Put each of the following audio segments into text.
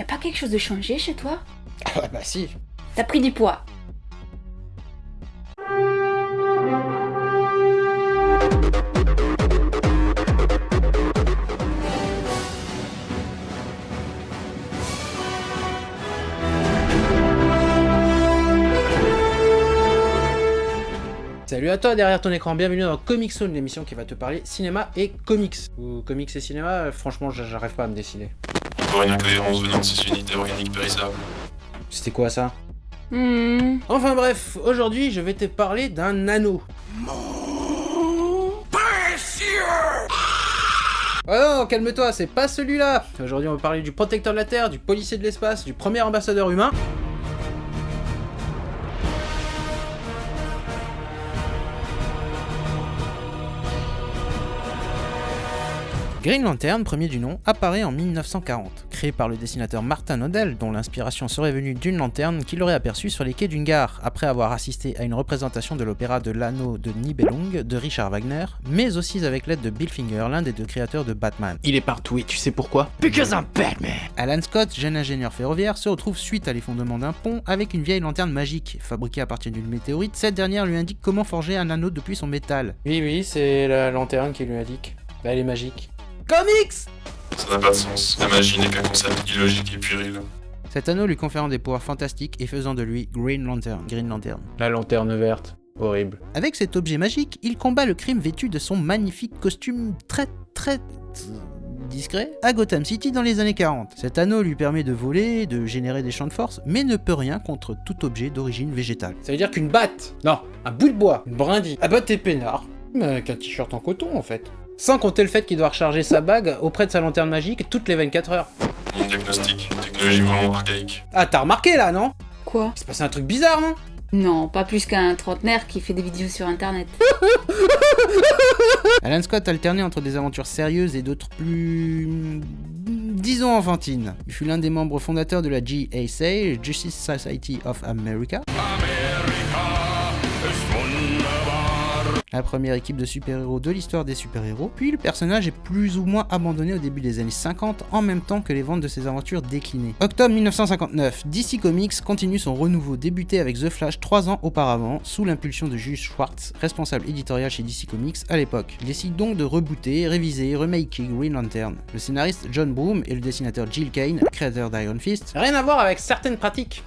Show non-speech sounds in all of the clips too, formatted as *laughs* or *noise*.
Y a pas quelque chose de changé chez toi Ah bah si. T'as pris du poids. Salut à toi derrière ton écran, bienvenue dans Comic Zone, l'émission qui va te parler cinéma et comics. Ou comics et cinéma, euh, franchement j'arrive pas à me décider. Encore une incohérence venant de ces unités organiques périssables. C'était quoi ça? Hmm. Enfin bref, aujourd'hui je vais te parler d'un anneau. Oh non, calme-toi, c'est pas celui-là Aujourd'hui on va parler du protecteur de la Terre, du policier de l'espace, du premier ambassadeur humain. Green Lantern, premier du nom, apparaît en 1940. Créé par le dessinateur Martin Odell, dont l'inspiration serait venue d'une lanterne qu'il aurait aperçue sur les quais d'une gare, après avoir assisté à une représentation de l'opéra de l'anneau de Nibelung de Richard Wagner, mais aussi avec l'aide de Bill Finger, l'un des deux créateurs de Batman. Il est partout et tu sais pourquoi? Because I'm Batman Alan Scott, jeune ingénieur ferroviaire, se retrouve suite à l'effondrement d'un pont avec une vieille lanterne magique. Fabriquée à partir d'une météorite, cette dernière lui indique comment forger un anneau depuis son métal. Oui, oui, c'est la lanterne qui lui indique. Bah, elle est magique. Comics Ça n'a pas de sens. La magie n'est qu'un concept illogique et puéril. Cet anneau lui conférant des pouvoirs fantastiques et faisant de lui Green Lantern. Green Lantern. La lanterne verte. Horrible. Avec cet objet magique, il combat le crime vêtu de son magnifique costume très très discret à Gotham City dans les années 40. Cet anneau lui permet de voler, de générer des champs de force, mais ne peut rien contre tout objet d'origine végétale. Ça veut dire qu'une batte, non, un bout de bois, une brindille, abattre tes peinards, mais avec un t-shirt en coton en fait. Sans compter le fait qu'il doit recharger sa bague auprès de sa lanterne magique toutes les 24 heures. Mon diagnostic, technologie vraiment archaïque. Ah, t'as remarqué là, non? Quoi? Il s'est passé un truc bizarre, non? Non, pas plus qu'un trentenaire qui fait des vidéos sur internet. *laughs* Alan Scott alternait entre des aventures sérieuses et d'autres plus... disons enfantines. Il fut l'un des membres fondateurs de la GSA, Justice Society of America. La première équipe de super-héros de l'histoire des super-héros, puis le personnage est plus ou moins abandonné au début des années 50 en même temps que les ventes de ses aventures déclinées. Octobre 1959, DC Comics continue son renouveau débuté avec The Flash 3 ans auparavant, sous l'impulsion de Jules Schwartz, responsable éditorial chez DC Comics à l'époque. Il décide donc de rebooter, réviser, remaker Green Lantern. Le scénariste John Broome et le dessinateur Jill Kane, créateur d'Iron Fist, rien à voir avec certaines pratiques.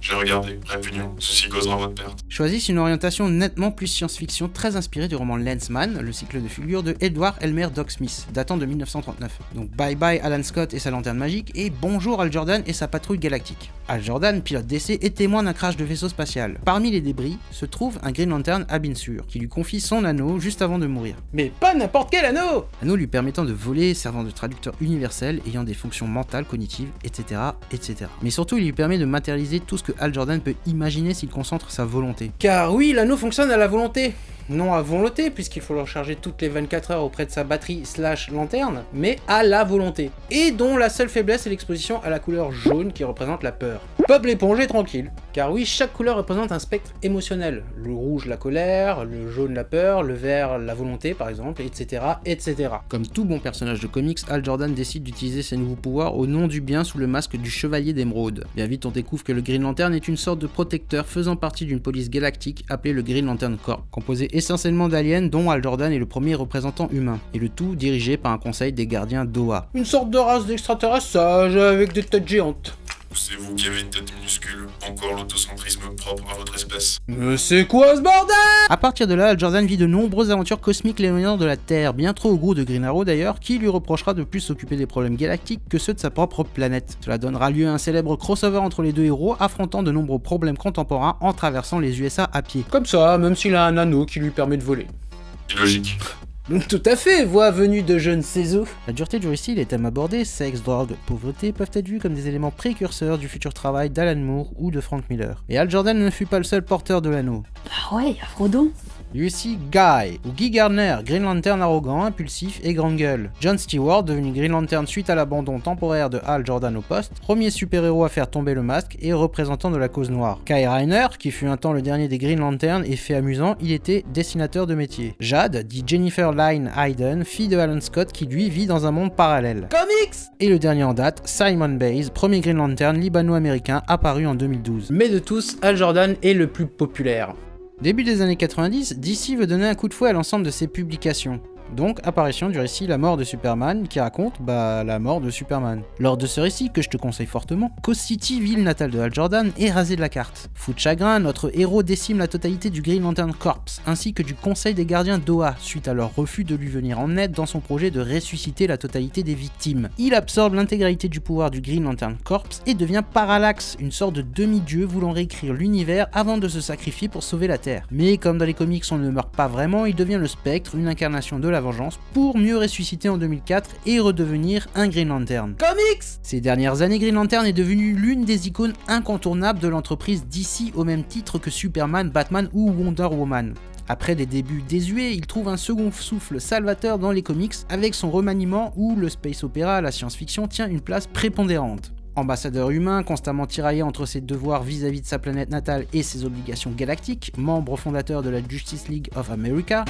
J'ai regardé, réunion, ceci causera votre perte. choisissent une orientation nettement plus science-fiction très inspirée du roman Lensman, le cycle de figure de Edward Elmer Doc Smith, datant de 1939. Donc bye bye Alan Scott et sa lanterne magique, et bonjour Al Jordan et sa patrouille galactique. Al Jordan, pilote d'essai et témoin d'un crash de vaisseau spatial. Parmi les débris se trouve un Green Lantern à Binsur, qui lui confie son anneau juste avant de mourir. Mais pas n'importe quel anneau Anneau lui permettant de voler, servant de traducteur universel, ayant des fonctions mentales, cognitives, etc., etc. Mais surtout, il lui permet de matérialiser tout ce que Al Jordan peut imaginer s'il concentre sa volonté. Car oui, l'anneau fonctionne à la volonté non à volonté, puisqu'il faut le recharger toutes les 24 heures auprès de sa batterie slash lanterne, mais à la volonté, et dont la seule faiblesse est l'exposition à la couleur jaune qui représente la peur. Peuple épongé tranquille, car oui, chaque couleur représente un spectre émotionnel. Le rouge la colère, le jaune la peur, le vert la volonté par exemple, etc. etc. Comme tout bon personnage de comics, Al Jordan décide d'utiliser ses nouveaux pouvoirs au nom du bien sous le masque du Chevalier d'Émeraude. Bien vite on découvre que le Green Lantern est une sorte de protecteur faisant partie d'une police galactique appelée le Green Lantern Corps, composé essentiellement d'aliens dont Al Jordan est le premier représentant humain, et le tout dirigé par un conseil des gardiens d'Oa. Une sorte de race d'extraterrestres sages avec des têtes géantes. Ou c'est vous qui avez une tête minuscule, encore l'autocentrisme propre à votre espèce. Mais c'est quoi ce bordel? À partir de là, Al Jordan vit de nombreuses aventures cosmiques l'éloignant de la Terre, bien trop au goût de Green Arrow d'ailleurs, qui lui reprochera de plus s'occuper des problèmes galactiques que ceux de sa propre planète. Cela donnera lieu à un célèbre crossover entre les deux héros, affrontant de nombreux problèmes contemporains en traversant les USA à pied. Comme ça, même s'il a un anneau qui lui permet de voler. Illogique. Tout à fait, voix venue de je ne sais où. La dureté du récit, les thèmes abordés, sexe, drogue, pauvreté, peuvent être vus comme des éléments précurseurs du futur travail d'Alan Moore ou de Frank Miller. Et Al Jordan ne fut pas le seul porteur de l'anneau. Ah ouais, y'a Frodon. Lucy Guy, ou Guy Gardner, Green Lantern arrogant, impulsif et grande gueule. John Stewart, devenu Green Lantern suite à l'abandon temporaire de Hal Jordan au poste, premier super-héros à faire tomber le masque et représentant de la cause noire. Kai Reiner, qui fut un temps le dernier des Green Lantern et fait amusant, il était dessinateur de métier. Jade, dit Jennifer Lyne Hayden, fille de Alan Scott qui lui vit dans un monde parallèle. Comics Et le dernier en date, Simon Bays, premier Green Lantern libano-américain apparu en 2012. Mais de tous, Al Jordan est le plus populaire. Début des années 90, DC veut donner un coup de fouet à l'ensemble de ses publications. Donc, apparition du récit La mort de Superman, qui raconte, bah, la mort de Superman. Lors de ce récit, que je te conseille fortement, Coast City, ville natale de Hal Jordan, est rasée de la carte. Fou de chagrin, notre héros décime la totalité du Green Lantern Corps, ainsi que du Conseil des gardiens d'Oa, suite à leur refus de lui venir en aide dans son projet de ressusciter la totalité des victimes. Il absorbe l'intégralité du pouvoir du Green Lantern Corps et devient Parallax, une sorte de demi-dieu voulant réécrire l'univers avant de se sacrifier pour sauver la Terre. Mais comme dans les comics on ne meurt pas vraiment, il devient le spectre, une incarnation de la vengeance, pour mieux ressusciter en 2004 et redevenir un Green Lantern. Comics Ces dernières années, Green Lantern est devenu l'une des icônes incontournables de l'entreprise DC au même titre que Superman, Batman ou Wonder Woman. Après des débuts désuets, il trouve un second souffle salvateur dans les comics avec son remaniement où le space opéra, la science-fiction, tient une place prépondérante. Ambassadeur humain, constamment tiraillé entre ses devoirs vis-à-vis de sa planète natale et ses obligations galactiques, membre fondateur de la Justice League of America,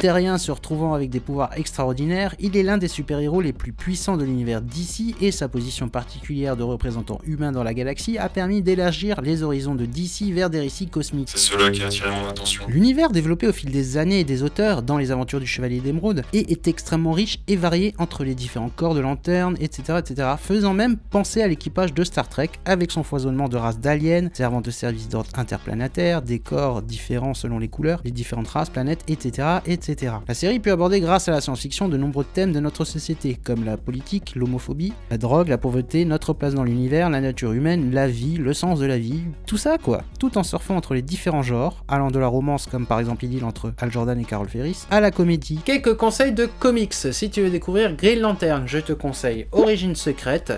terrien se retrouvant avec des pouvoirs extraordinaires, il est l'un des super-héros les plus puissants de l'univers d'ici et sa position particulière de représentant humain dans la galaxie a permis d'élargir les horizons de DC vers des récits cosmiques. C'est cela qui a attiré mon attention. L'univers développé au fil des années et des auteurs dans les aventures du Chevalier d'Émeraude et est extrêmement riche et varié entre les différents corps de lanterne, etc., etc., faisant même penser à l'équipage de Star Trek avec son foisonnement de races d'aliens, servant de service d'ordre interplanétaire, des corps différents selon les couleurs, les différentes races, planètes, etc., etc. La série peut aborder grâce à la science-fiction de nombreux thèmes de notre société, comme la politique, l'homophobie, la drogue, la pauvreté, notre place dans l'univers, la nature humaine, la vie, le sens de la vie, tout ça quoi, tout en surfant entre les différents genres, allant de la romance comme par exemple Idylle entre Al Jordan et Carol Ferris, à la comédie. Quelques conseils de comics. Si tu veux découvrir Green Lantern, je te conseille Origine secrète,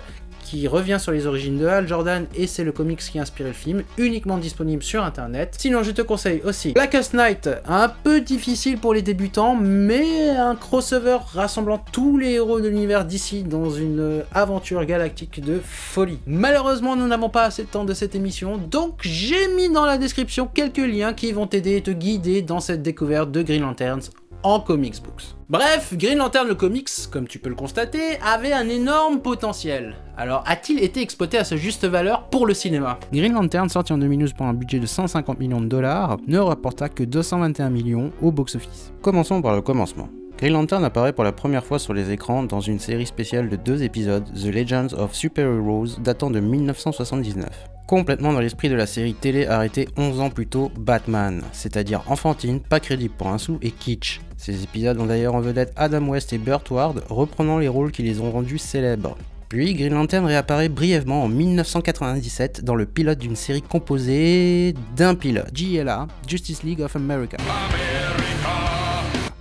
qui revient sur les origines de Hal Jordan et c'est le comics qui a inspiré le film, uniquement disponible sur internet. Sinon je te conseille aussi Blackest Night, un peu difficile pour les débutants, mais un crossover rassemblant tous les héros de l'univers d'ici dans une aventure galactique de folie. Malheureusement nous n'avons pas assez de temps de cette émission, donc j'ai mis dans la description quelques liens qui vont t'aider et te guider dans cette découverte de Green Lanterns en comics books. Bref, Green Lantern le comics, comme tu peux le constater, avait un énorme potentiel. Alors a-t-il été exploité à sa juste valeur pour le cinéma? Green Lantern, sorti en 2012 pour un budget de 150 millions de dollars, ne rapporta que 221 millions au box-office. Commençons par le commencement. Green Lantern apparaît pour la première fois sur les écrans dans une série spéciale de deux épisodes, The Legends of Super Heroes, datant de 1979 complètement dans l'esprit de la série télé arrêtée 11 ans plus tôt, Batman, c'est-à-dire enfantine, pas crédible pour un sou et kitsch. Ces épisodes ont d'ailleurs en vedette Adam West et Burt Ward, reprenant les rôles qui les ont rendus célèbres. Puis Green Lantern réapparaît brièvement en 1997 dans le pilote d'une série composée d'un pilote, JLA, Justice League of America.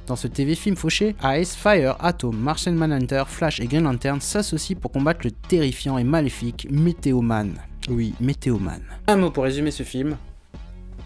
Dans ce TV film fauché, Ice, Fire, Atom, Martian Manhunter, Flash et Green Lantern s'associent pour combattre le terrifiant et maléfique Météoman. Oui, Météoman. Un mot pour résumer ce film.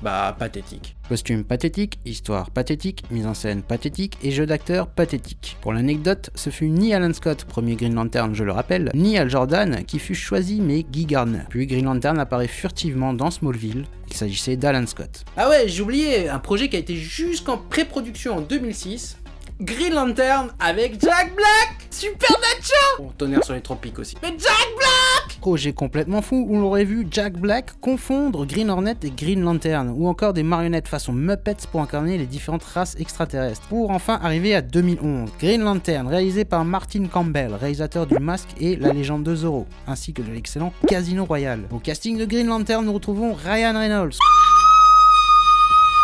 Bah, pathétique. Costume pathétique, histoire pathétique, mise en scène pathétique et jeu d'acteur pathétique. Pour l'anecdote, ce fut ni Alan Scott, premier Green Lantern je le rappelle, ni Al Jordan qui fut choisi mais Guy Gardner. Puis Green Lantern apparaît furtivement dans Smallville, il s'agissait d'Alan Scott. Ah ouais, j'ai oublié, un projet qui a été jusqu'en pré-production en 2006. Green Lantern avec Jack Black Super Nacho Bon, tonnerre sur les tropiques aussi. Mais Jack Black Projet complètement fou où l'on aurait vu Jack Black confondre Green Hornet et Green Lantern, ou encore des marionnettes façon Muppets pour incarner les différentes races extraterrestres. Pour enfin arriver à 2011, Green Lantern réalisé par Martin Campbell, réalisateur du Masque et La Légende de Zorro, ainsi que de l'excellent Casino Royale. Au casting de Green Lantern, nous retrouvons Ryan Reynolds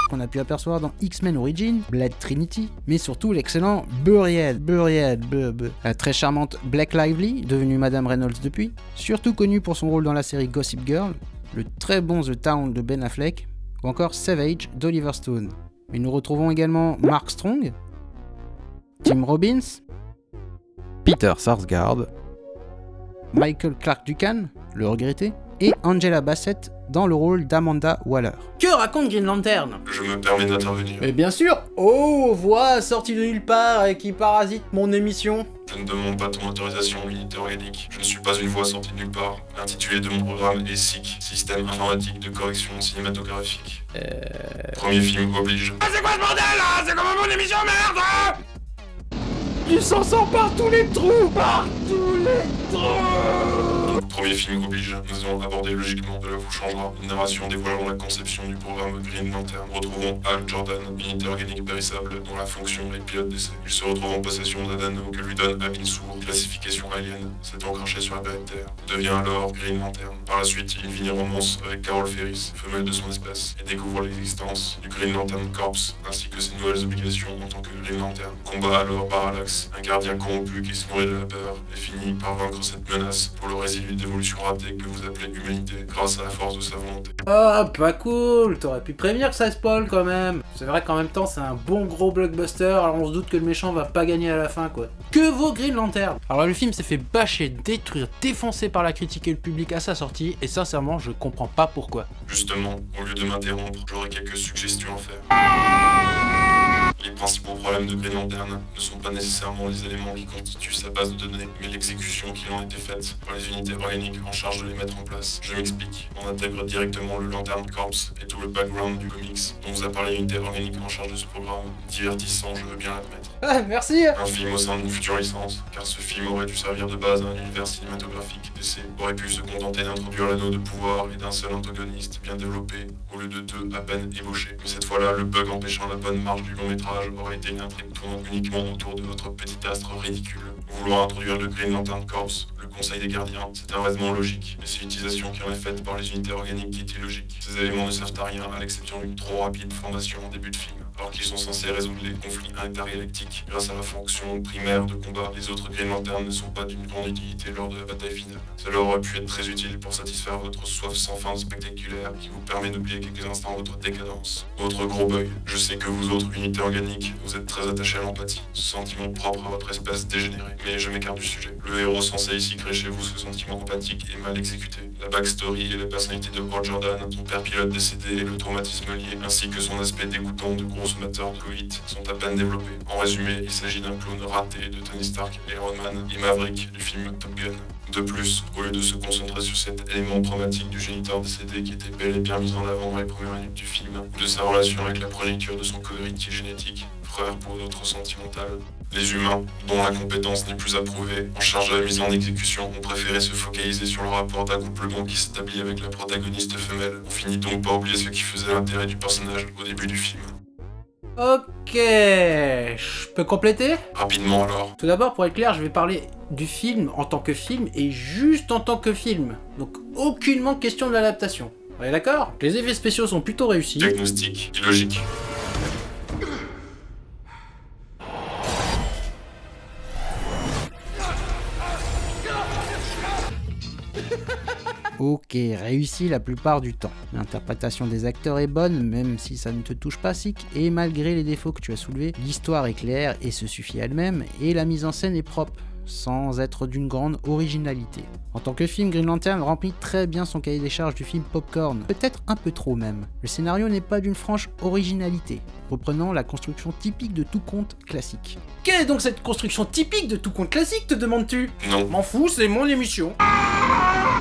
qu'on a pu apercevoir dans X-Men Origins, Blade Trinity, mais surtout l'excellent Buried, Buried, la très charmante Black Lively, devenue Madame Reynolds depuis, surtout connue pour son rôle dans la série Gossip Girl, le très bon The Town de Ben Affleck, ou encore Savage d'Oliver Stone. Mais nous retrouvons également Mark Strong, Tim Robbins, Peter Sarsgaard, Michael Clark Duncan, le regretté, et Angela Bassett dans le rôle d'Amanda Waller. Que raconte Green Lantern? Je me permets d'intervenir. Mais bien sûr Oh, voix sortie de nulle part et qui parasite mon émission Je ne demande pas ton autorisation, unité organique. Je ne suis pas une voix sortie de nulle part. L'intitulé de mon programme est SIC, Système Informatique de Correction Cinématographique. Euh... Premier film oblige. Du sang sort par tous les trous Par tous les trous Premier film oblige. Nous allons aborder logiquement. Cela vous changera. Une narration dévoilant la conception du programme Green Lantern. Retrouvons Al Jordan, unité organique périssable dont la fonction est pilote d'essai. Il se retrouve en possession d'un anneau que lui donne Abin Sour, classification alien, s'étant craché sur la planète Terre. Devient alors Green Lantern. Par la suite, il vit en romance avec Carol Ferris, femelle de son espèce, et découvre l'existence du Green Lantern Corps, ainsi que ses nouvelles obligations en tant que Green Lantern. Combat alors Parallax, un gardien corrompu qui se nourrit de la peur, et finit par vaincre cette menace pour le résidu d'évolution ratée que vous appelez humanité, grâce à la force de sa volonté. Ah, pas cool T'aurais pu prévenir que ça spoil quand même C'est vrai qu'en même temps, c'est un bon gros blockbuster, alors on se doute que le méchant va pas gagner à la fin, quoi. Que vaut Green Lantern? Alors le film s'est fait bâcher, détruire, défoncer par la critique et le public à sa sortie, et sincèrement, je comprends pas pourquoi. Justement, au lieu de m'interrompre, j'aurais quelques suggestions à faire. Les principaux problèmes de Green Lantern ne sont pas nécessairement les éléments qui constituent sa base de données, mais l'exécution qui en a été faite par les unités organiques en charge de les mettre en place. Je m'explique. On intègre directement le Lantern Corps et tout le background du comics dont vous a parlé l'unité organique en charge de ce programme. Divertissant, je veux bien l'admettre. Ah, merci Un film au sein d'une future licence, car ce film aurait dû servir de base à un univers cinématographique. DC aurait pu se contenter d'introduire l'anneau de pouvoir et d'un seul antagoniste bien développé, au lieu de deux à peine ébauchés. Mais cette fois-là, le bug empêchant la bonne marche du long métrage aurait été une intrigue tournant uniquement autour de notre petit astre ridicule. Vouloir introduire le Green Lantern Corps, le Conseil des Gardiens, c'est un raisonnement logique, mais c'est l'utilisation qui en est faite par les unités organiques qui est illogique. Ces éléments ne servent à rien, à l'exception d'une trop rapide formation en début de film alors qu'ils sont censés résoudre les conflits intergalactiques grâce à la fonction primaire de combat. Les autres Green Lantern ne sont pas d'une grande utilité lors de la bataille finale. Cela aurait pu être très utile pour satisfaire votre soif sans fin spectaculaire qui vous permet d'oublier quelques instants votre décadence. Autre gros bug, je sais que vous autres unités organiques, vous êtes très attachés à l'empathie, ce sentiment propre à votre espèce dégénérée. Mais je m'écarte du sujet. Le héros censé ici créer chez vous ce sentiment empathique est mal exécuté. La backstory et la personnalité de Hal Jordan, son père pilote décédé et le traumatisme lié, ainsi que son aspect dégoûtant de consommateur de coït sont à peine développés. En résumé, il s'agit d'un clone raté de Tony Stark, Iron Man et Maverick du film Top Gun. De plus, au lieu de se concentrer sur cet élément traumatique du géniteur décédé qui était bel et bien mis en avant dans les premières minutes du film, ou de sa relation avec la progéniture de son co-héritier génétique, frère pour d'autres sentimentales, les humains, dont la compétence n'est plus approuvée, en charge de la mise en exécution, ont préféré se focaliser sur le rapport d'accouplement qui s'établit avec la protagoniste femelle. On finit donc par oublier ce qui faisait l'intérêt du personnage au début du film. Ok, je peux compléter? Rapidement alors. Tout d'abord, pour être clair, je vais parler du film en tant que film et juste en tant que film. Donc aucunement question de l'adaptation. On est d'accord? Les effets spéciaux sont plutôt réussis. Diagnostic, illogique. Ok, réussi la plupart du temps. L'interprétation des acteurs est bonne, même si ça ne te touche pas, Sick, et malgré les défauts que tu as soulevés, l'histoire est claire et se suffit à elle-même, et la mise en scène est propre sans être d'une grande originalité. En tant que film, Green Lantern remplit très bien son cahier des charges du film Popcorn, peut-être un peu trop même. Le scénario n'est pas d'une franche originalité, reprenant la construction typique de tout conte classique. Quelle est donc cette construction typique de tout conte classique, te demandes-tu? Non. M'en fous, c'est mon émission.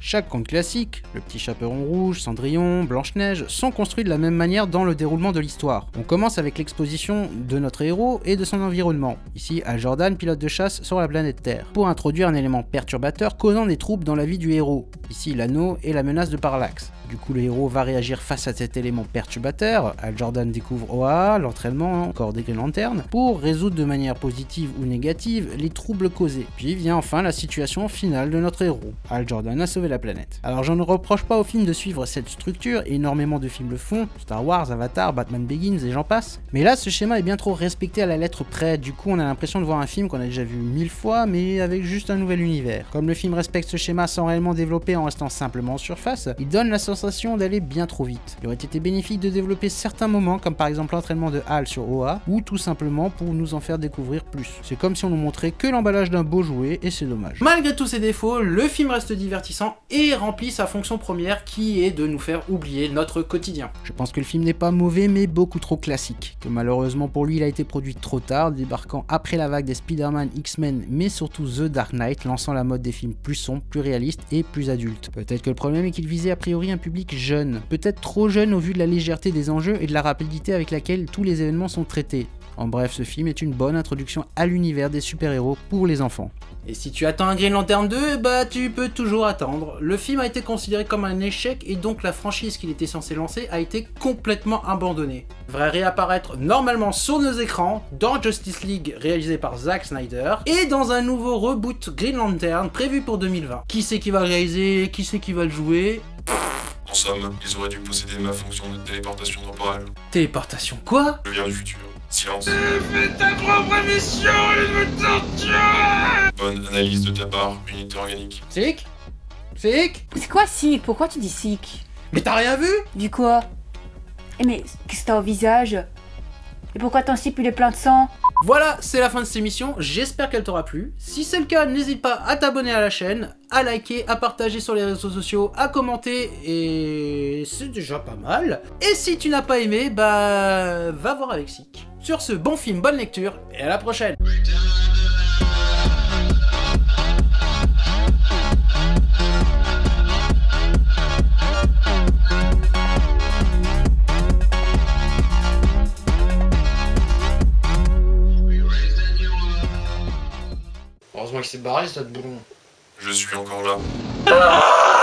Chaque conte classique, le petit chaperon rouge, Cendrillon, Blanche-Neige, sont construits de la même manière dans le déroulement de l'histoire. On commence avec l'exposition de notre héros et de son environnement. Ici, Al Jordan, pilote de chasse sur la planète Terre, pour introduire un élément perturbateur causant des troubles dans la vie du héros. Ici, l'anneau et la menace de Parallax. Du coup, le héros va réagir face à cet élément perturbateur. Al Jordan découvre OA, l'entraînement encore des Green Lantern, pour résoudre de manière positive ou négative les troubles causés. Puis vient enfin la situation finale de notre héros. Al Jordan a sauvé la planète. Alors, je ne reproche pas au film de suivre cette structure, énormément de films le font, Star Wars, Avatar, Batman Begins et j'en passe. Mais là, ce schéma est bien trop respecté à la lettre près, du coup, on a l'impression de voir un film qu'on a déjà vu mille fois, mais avec juste un nouvel univers. Comme le film respecte ce schéma sans réellement développer en restant simplement en surface, il donne la sensation sensation d'aller bien trop vite. Il aurait été bénéfique de développer certains moments, comme par exemple l'entraînement de Hal sur OA, ou tout simplement pour nous en faire découvrir plus. C'est comme si on nous montrait que l'emballage d'un beau jouet, et c'est dommage. Malgré tous ses défauts, le film reste divertissant et remplit sa fonction première qui est de nous faire oublier notre quotidien. Je pense que le film n'est pas mauvais, mais beaucoup trop classique. Que malheureusement pour lui, il a été produit trop tard, débarquant après la vague des Spider-Man, X-Men, mais surtout The Dark Knight, lançant la mode des films plus sombres, plus réalistes et plus adultes. Peut-être que le problème est qu'il visait a priori un public jeune, peut-être trop jeune au vu de la légèreté des enjeux et de la rapidité avec laquelle tous les événements sont traités. En bref, ce film est une bonne introduction à l'univers des super-héros pour les enfants. Et si tu attends un Green Lantern 2, bah tu peux toujours attendre. Le film a été considéré comme un échec et donc la franchise qu'il était censé lancer a été complètement abandonnée. Va réapparaître normalement sur nos écrans dans Justice League réalisé par Zack Snyder et dans un nouveau reboot Green Lantern prévu pour 2020. Qui c'est qui va le réaliser? Qui c'est qui va le jouer? En somme, ils auraient dû posséder ma fonction de téléportation temporelle. Téléportation quoi? Je viens du futur. Silence. Fais ta propre mission et me torture Bonne analyse de ta part, unité organique. Sick? Sick? C'est quoi sick? Pourquoi tu dis sick? Mais t'as rien vu? Du quoi? Eh mais qu'est-ce que t'as au visage? Et pourquoi ton slip il est plein de sang? Voilà, c'est la fin de cette émission, j'espère qu'elle t'aura plu. Si c'est le cas, n'hésite pas à t'abonner à la chaîne, à liker, à partager sur les réseaux sociaux, à commenter, et c'est déjà pas mal. Et si tu n'as pas aimé, bah va voir avec Sick. Sur ce, bon film, bonne lecture, et à la prochaine qu'il s'est barré, ce boulon. Je suis encore là.